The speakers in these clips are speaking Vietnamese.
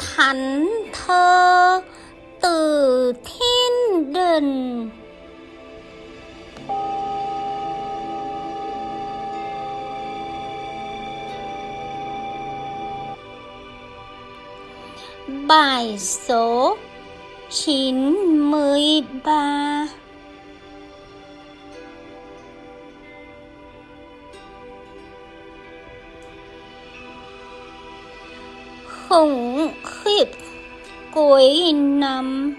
thánh thơ từ thiên đình. Bài số 93 Khủng khiếp, cuối năm.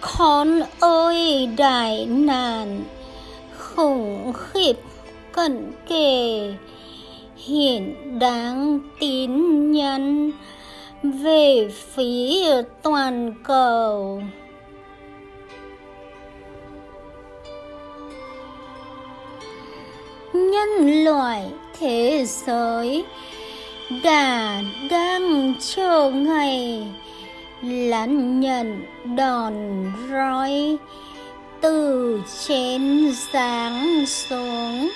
Con ơi, đại nạn, khủng khiếp, cận kề, hiện đáng tín nhắn về phía toàn cầu. Nhân loại thế giới đã đang chờ ngày lãnh nhận đòn roi từ trên giáng xuống.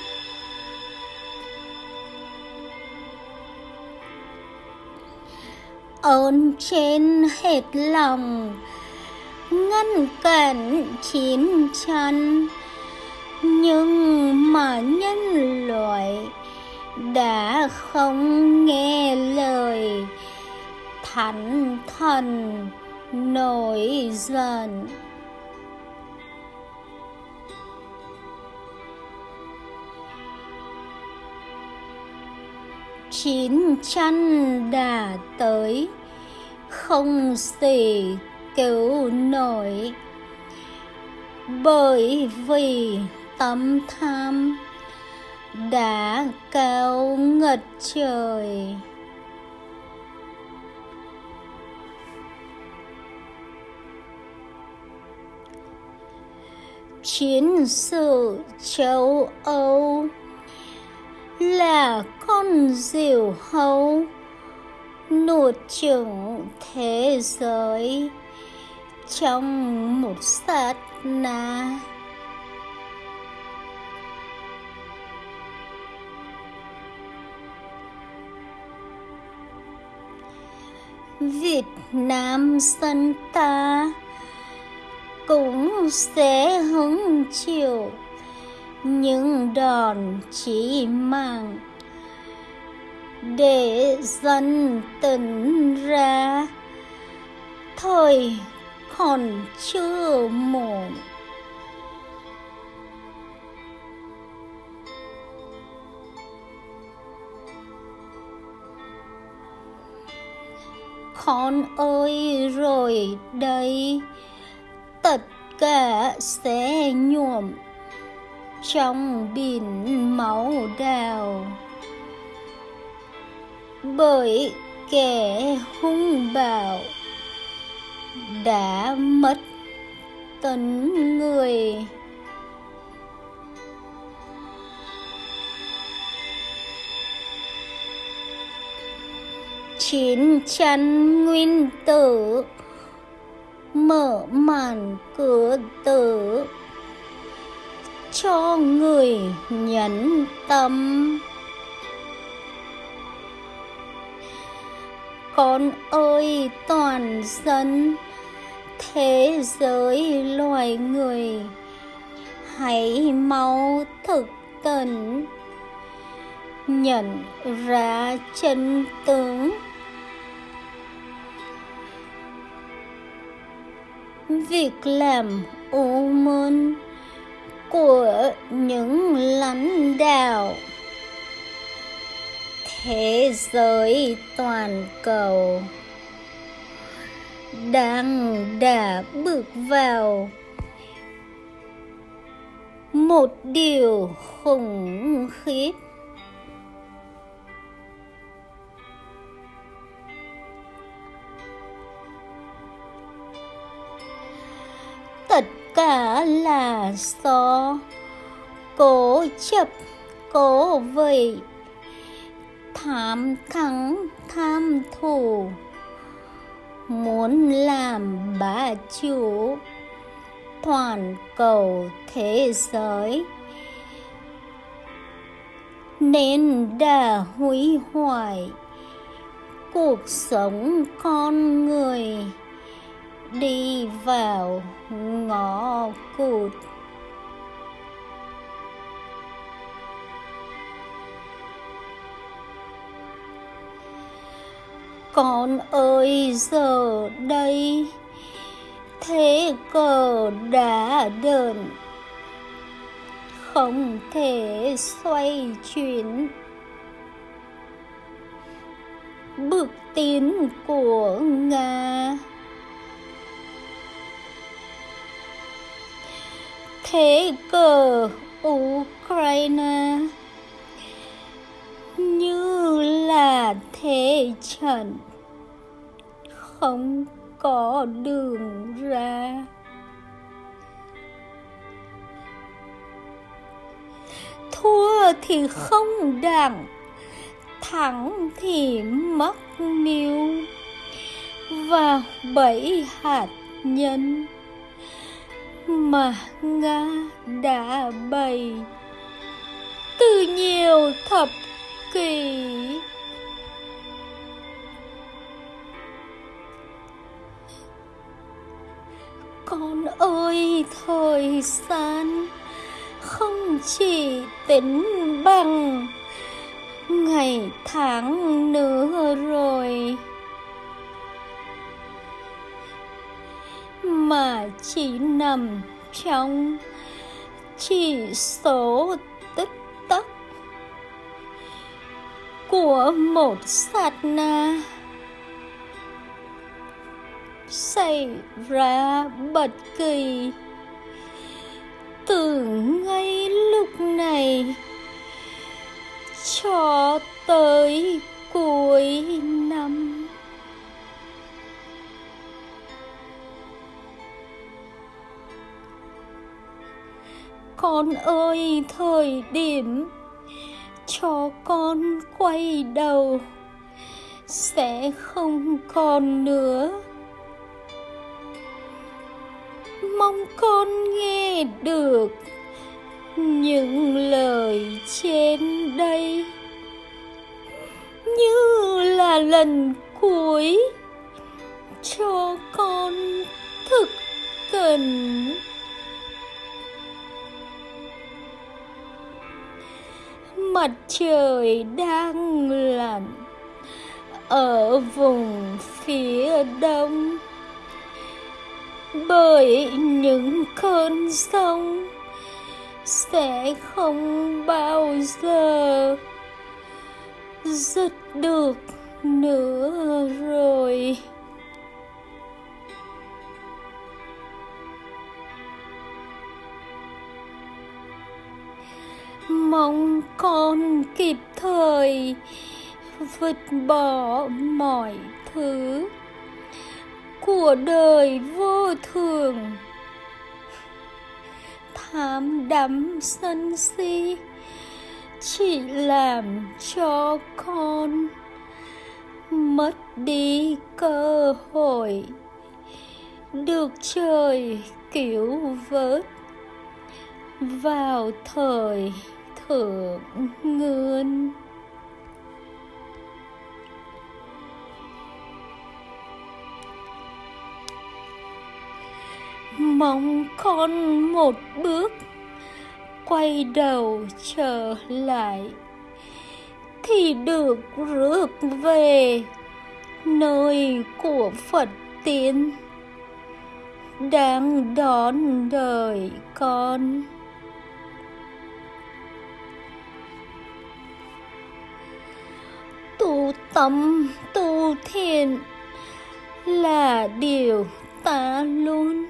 Ơn trên hết lòng ngăn cản chiến tranh. Nhưng mà nhân loại đã không nghe lời thánh thần nổi giận. Chín chăn đã tới, không gì cứu nổi. Bởi vì tâm tham đã cao ngật trời. Chiến sự châu Âu là con diều hâu nuột chửng thế giới trong một sát na. Việt Nam dân ta cũng sẽ hứng chịu những đòn chỉ mang để dân tỉnh ra. Thời còn chưa muộn. Con ơi, rồi đây, tất cả sẽ nhuộm trong biển máu đào. Bởi kẻ hung bạo đã mất tấn người. Chiến chắn nguyên tử mở màn cửa tử cho người nhẫn tâm. Con ơi, toàn dân, thế giới loài người, hãy mau thực tình nhận ra chân tướng. Việc làm ô môn của những lãnh đạo. Thế giới toàn cầu đang đã bước vào một điều khủng khiếp. Là so cố chấp, cố vậy tham thắng, tham thù. Muốn làm bá chủ, toàn cầu thế giới. Nên đã hủy hoại cuộc sống con người đi vào ngõ cụt. Con ơi, giờ đây thế cờ đã đờn không thể xoay chuyển. Bước tiến của nga. Thế cờ ukraine? Như là thế trận, không có đường ra. Thua thì không đặng, thắng thì mất mưu và bảy hạt nhân mà nga đã bày. Từ nhiều thập kỷ. Con ơi, thời gian không chỉ tính bằng ngày tháng nữa. Chỉ nằm trong chỉ số tích tắc của một sát na xảy ra bất kỳ từ ngay lúc này cho tới cuối năm. Con ơi, thời điểm cho con quay đầu sẽ không còn nữa. Mong con nghe được những lời trên đây. Như là lần cuối cho con thực cần mặt trời đang lặn ở vùng phía đông. Bởi những cơn sông sẽ không bao giờ dứt được nữa rồi. Mong con kịp thời vứt bỏ mọi thứ của đời vô thường. Tham đắm sân si chỉ làm cho con mất đi cơ hội được trời cứu vớt vào thời thượng ngươn mong con một bước quay đầu trở lại thì được rước về nơi của phật tiên đang đón đời con. Tâm tu thiện là điều ta luôn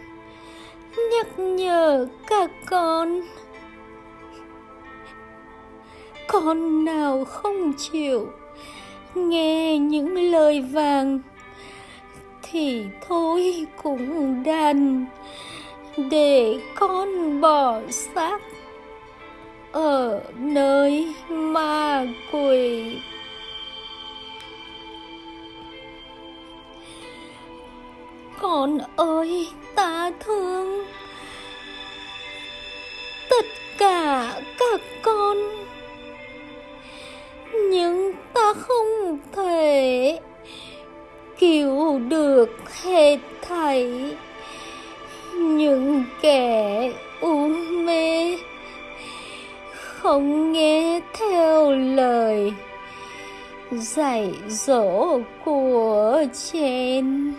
nhắc nhở các con. Con nào không chịu nghe những lời vàng thì thôi cũng đành để con bỏ xác ở nơi ma quỷ. Con ơi, ta thương tất cả các con. Nhưng ta không thể cứu được hết thảy những kẻ u mê không nghe theo lời dạy dỗ của trên.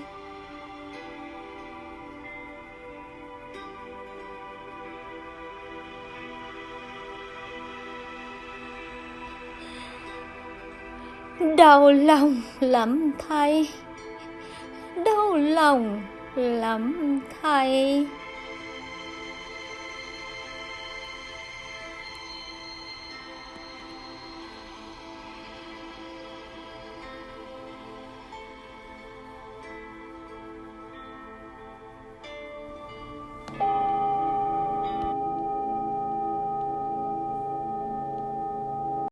Đau lòng lắm thay. Đau lòng lắm thay.